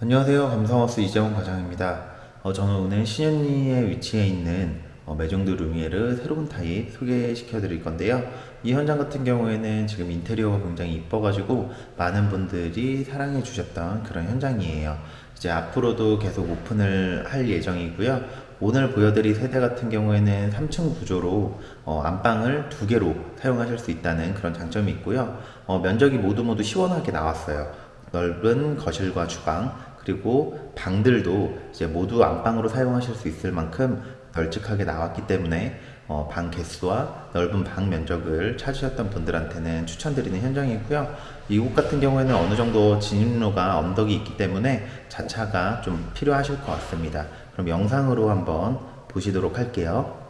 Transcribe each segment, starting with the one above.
안녕하세요. 감성하우스 이재원 과장입니다. 어, 저는 오늘 신현리에 위치해 있는 어, 메종드 루미에르 새로운 타입 소개시켜 드릴 건데요. 이 현장 같은 경우에는 지금 인테리어가 굉장히 이뻐가지고 많은 분들이 사랑해 주셨던 그런 현장이에요. 이제 앞으로도 계속 오픈을 할 예정이고요. 오늘 보여드릴 세대 같은 경우에는 3층 구조로 어, 안방을 두 개로 사용하실 수 있다는 그런 장점이 있고요. 어, 면적이 모두 모두 시원하게 나왔어요. 넓은 거실과 주방 그리고 방들도 이제 모두 안방으로 사용하실 수 있을 만큼 널찍하게 나왔기 때문에 어, 방 개수와 넓은 방 면적을 찾으셨던 분들한테는 추천드리는 현장이고요. 이곳 같은 경우에는 어느 정도 진입로가 언덕이 있기 때문에 자차가 좀 필요하실 것 같습니다. 그럼 영상으로 한번 보시도록 할게요.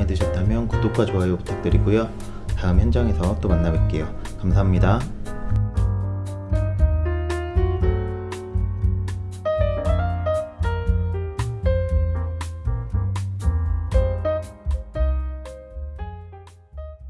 마음에 드셨다면 구독과 좋아요 부탁드리고요. 다음 현장에서 또 만나 뵐게요. 감사합니다.